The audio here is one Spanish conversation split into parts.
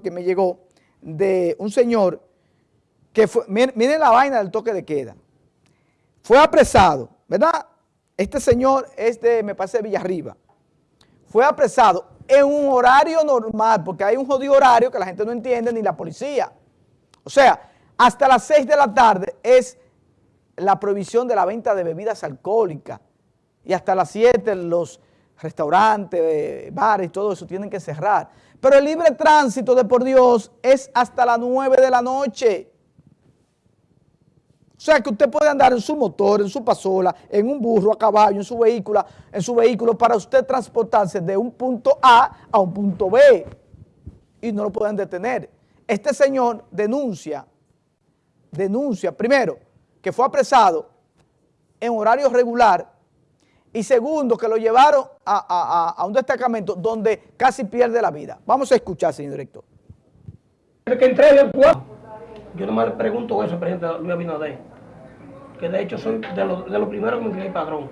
que me llegó, de un señor que fue, miren, la vaina del toque de queda, fue apresado, ¿verdad? Este señor es de, me parece, de Villarriba, fue apresado en un horario normal, porque hay un jodido horario que la gente no entiende, ni la policía. O sea, hasta las 6 de la tarde es la prohibición de la venta de bebidas alcohólicas y hasta las 7 los restaurantes, bares y todo eso tienen que cerrar. Pero el libre tránsito de por Dios es hasta las 9 de la noche. O sea que usted puede andar en su motor, en su pasola, en un burro, a caballo, en su vehículo, en su vehículo para usted transportarse de un punto A a un punto B y no lo pueden detener. Este señor denuncia, denuncia, primero, que fue apresado en horario regular y segundo, que lo llevaron a, un destacamento donde casi pierde la vida. Vamos a escuchar, señor director. El que entré el yo nomás le pregunto eso al presidente Luis Abinader, que de hecho soy de los de lo primeros que me el padrón.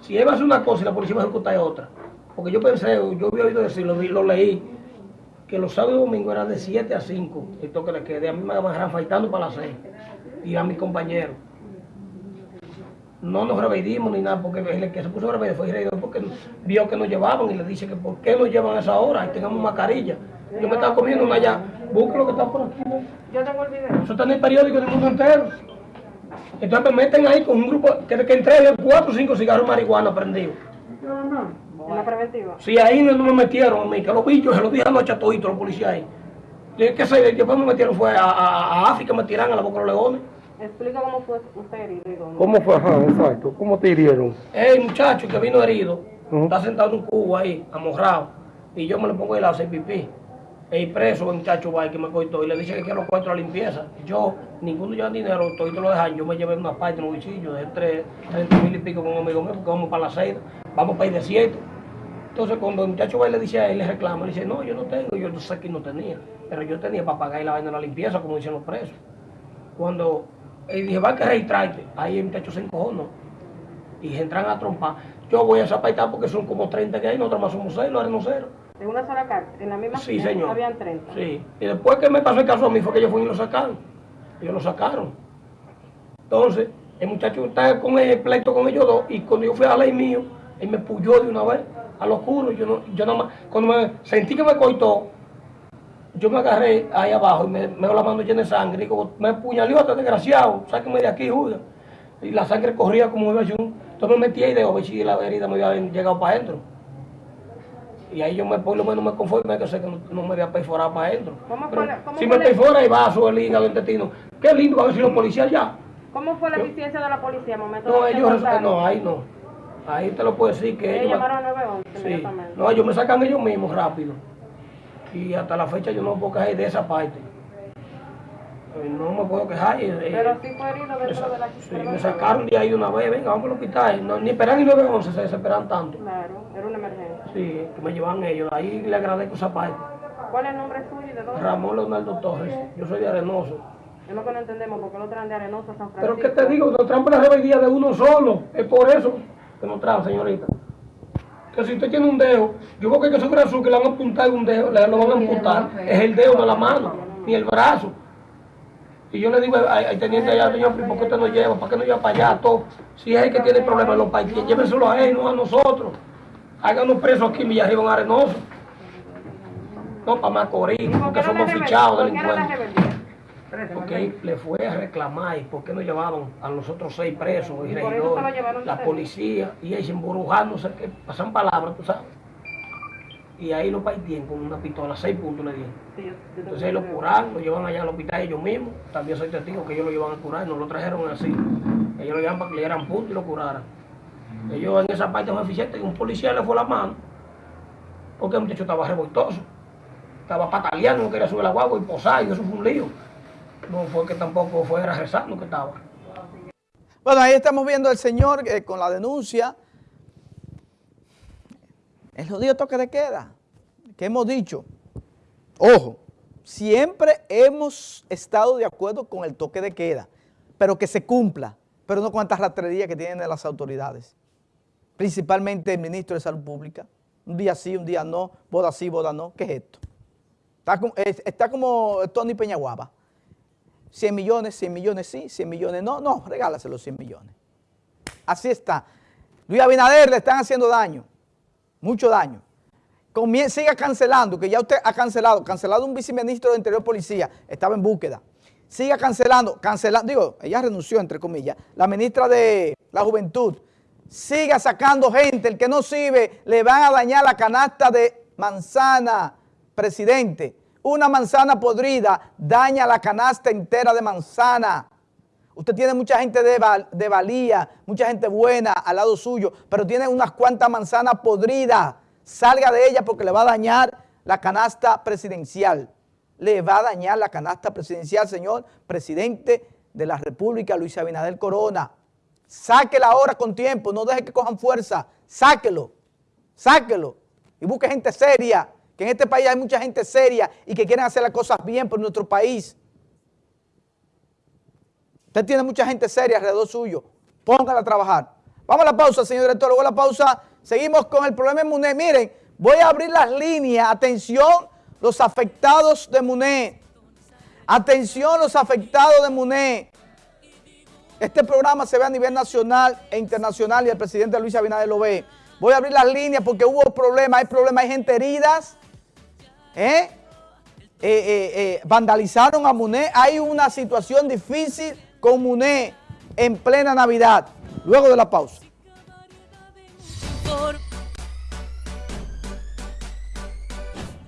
Si él va a hacer una cosa y la policía va a ejecutar otra, porque yo pensé, yo había oído decirlo, lo leí, que los sábados y domingos eran de 7 a 5, esto que le quede, a mí me van faltando para las 6, y a mis compañeros no nos revedimos ni nada, porque el que se puso a revedir fue el porque vio que nos llevaban y le dice que por qué nos llevan a esa hora y tengamos mascarilla. Yo me estaba comiendo una allá, busca lo que está por aquí. Yo tengo el video. Eso está en el periódico del mundo entero. Entonces me meten ahí con un grupo que, que entregue cuatro o cinco cigarros de marihuana prendidos. No, no, en la preventiva. Sí, ahí no, me metieron a mí, que los bichos se los dije anoche a toditos los policías ahí. ¿Qué sé? Después me metieron fue a, a, a África, me tiran a la boca de los leones. Explica cómo fue usted herido. ¿Cómo fue? Ajá, exacto. ¿Cómo te hirieron? El muchacho que vino herido está sentado en un cubo ahí, amorrado, y yo me lo pongo ahí a hacer pipí. El preso, el muchacho va que me cortó y le dice que quiero cuatro a la limpieza. Yo, ninguno lleva dinero, todo lo dejan. Yo me llevé una parte en un bolsillo de tres, 30 mil y pico con un amigo mío, porque vamos para la seis, vamos para el desierto. Entonces, cuando el muchacho va y le dice a él, le reclama, le dice, no, yo no tengo, yo no sé que no tenía, pero yo tenía para pagar la vaina de la limpieza, como dicen los presos. Cuando y dije, va a que registrarte. Ahí el muchacho se encojó, Y entran a trompar. Yo voy a esa paita porque son como 30 que hay, nosotros más somos 6, los arenoceros. ¿En una sola carta? ¿En la misma Sí, señor. Habían 30. Sí. Y después que me pasó el caso a mí fue que ellos fueron y lo sacaron. Ellos lo sacaron. Entonces, el muchacho estaba con el pleito con ellos dos y cuando yo fui a la ley mío, él me puyó de una vez a lo oscuro. Yo, no, yo nada más, cuando me sentí que me coitó, yo me agarré ahí abajo y me, me la mano llena de sangre. Y como me puñaleó hasta desgraciado, sáqueme de aquí, Julia. Y la sangre corría como iba yo. Entonces me metí ahí de ver si la herida me había llegado para adentro. Y ahí yo me, por lo menos me conformé que sé que no, me había perforado para adentro. ¿Cómo fue si me perfora el vaso, el hígado, el intestino, qué lindo va a ver si los policías ya. ¿Cómo fue la eficiencia de la policía al momento no, ellos, no, ahí no. Ahí te lo puedo decir que ellos... llamaron a 911 sí. No, ellos me sacan ellos mismos rápido y hasta la fecha yo no me puedo quejar de esa parte. Eh, no me puedo quejar. Eh, Pero sí fue herido dentro de la Sí, me sacaron de ahí una vez, venga, vamos al hospital. No, ni esperan ni 911, se desesperan tanto. Claro, era una emergencia. Sí, que me llevan ellos, ahí le agradezco esa parte. ¿Cuál es el nombre suyo y de dónde? Ramón Leonardo Torres, yo soy de Arenoso. Es lo que no entendemos, porque lo traen de Arenoso a San Francisco. Pero ¿qué te digo? Nos traen por la rebeldía de uno solo, es por eso que nos traen, señorita que si usted tiene un dedo, yo creo que que su brazo que le van a apuntar un dedo, le lo van a amputar, es el dedo, no la mano, ni el brazo. Y yo le digo al teniente allá, señor, ¿por qué usted no lleva? ¿Para qué no lleva para allá todo? Si es el que tiene problemas, los países, llévenselo a él, no a nosotros. Háganos presos aquí en Villarriba, en Arenoso. No para Macorís, porque somos fichados delincuentes. Porque le fue a reclamar por qué no llevaban a los otros seis presos, y la policía, y ellos embrujándose, que pasan palabras, tú sabes. Y ahí lo partían con una pistola, seis puntos le dieron. Entonces ellos lo curaron, lo llevan allá al hospital ellos mismos. También soy testigo que ellos lo llevan a curar, no lo trajeron así. Ellos lo llevan para que le dieran puntos y lo curaran. Ellos en esa parte fue eficiente y un policía le fue la mano, porque el muchacho estaba revoltoso. Estaba pataleando, no quería subir la guagua y posar, y eso fue un lío no fue que tampoco fuera rezando que estaba. Bueno, ahí estamos viendo al señor eh, con la denuncia. El jodido toque de queda, que hemos dicho. Ojo, siempre hemos estado de acuerdo con el toque de queda, pero que se cumpla, pero no con esta rastrería que tienen las autoridades. Principalmente el ministro de Salud Pública. Un día sí, un día no, boda sí, boda no. ¿Qué es esto? Está, como- es- está como Tony Peñaguaba. 100 millones, 100 millones sí, 100 millones no, no, regálaselo 100 millones. Así está. Luis Abinader le están haciendo daño, mucho daño. Siga cancelando, que ya usted ha cancelado, cancelado un viceministro de Interior Policía, estaba en búsqueda. Siga cancelando, cancelando, digo, ella renunció, entre comillas, la ministra de la Juventud. Siga sacando gente, el que no sirve, le van a dañar la canasta de manzana, presidente. Una manzana podrida daña la canasta entera de manzana. Usted tiene mucha gente de, val- de valía, mucha gente buena al lado suyo, pero tiene unas cuantas manzanas podridas. Salga de ella porque le va a dañar la canasta presidencial. Le va a dañar la canasta presidencial, señor presidente de la República, Luis Abinader Corona. Sáquela ahora con tiempo, no deje que cojan fuerza. Sáquelo, sáquelo. Y busque gente seria, que en este país hay mucha gente seria y que quieren hacer las cosas bien por nuestro país. Usted tiene mucha gente seria alrededor suyo. Póngala a trabajar. Vamos a la pausa, señor director. Luego la pausa, seguimos con el problema de MUNE. Miren, voy a abrir las líneas. Atención, los afectados de MUNE. Atención, los afectados de MUNE. Este programa se ve a nivel nacional e internacional y el presidente Luis Abinader lo ve. Voy a abrir las líneas porque hubo problemas, hay problemas, hay gente heridas. ¿Eh? eh, eh, vandalizaron a Muné. Hay una situación difícil con Muné en plena Navidad. Luego de la pausa.